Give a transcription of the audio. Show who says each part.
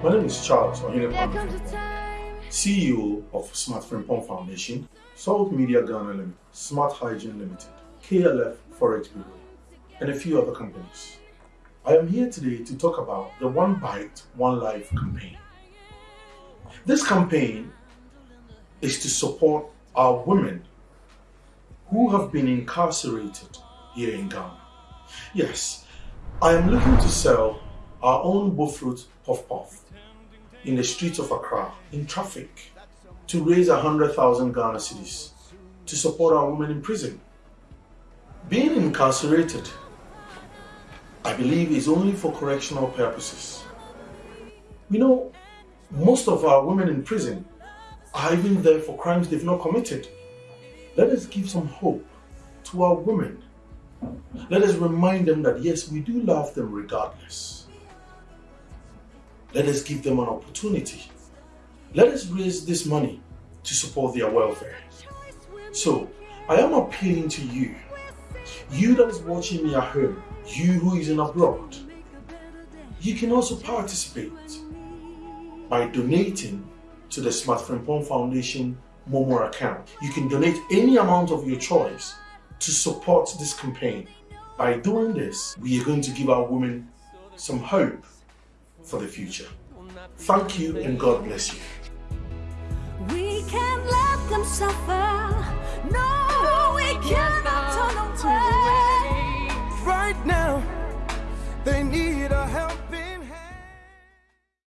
Speaker 1: My name is Charles Ohinepam, CEO of Smart Frimpong Foundation, Salt Media Ghana Limited, Smart Hygiene Limited, KLF Forex Bureau, and a few other companies. I am here today to talk about the One Bite, One Life campaign. This campaign is to support our women who have been incarcerated here in Ghana. Yes, I am looking to sell our own bofrot puff puff in the streets of Accra in traffic to raise a hundred thousand Ghana cedis to support our women in prison. Being incarcerated, I believe, is only for correctional purposes. You know, most of our women in prison are even there for crimes they've not committed. Let us give some hope to our women. Let us remind them that yes, we do love them regardless. Let us give them an opportunity. Let us raise this money to support their welfare. So, I am appealing to you, you that is watching me at home, you who is in abroad, you can also participate by donating to the Smart Frimpong Foundation Momo account. You can donate any amount of your choice to support this campaign. By doing this, we are going to give our women some hope for the future. Thank you and God bless you.
Speaker 2: We can let them suffer. No, we cannot turn away. Right now, they need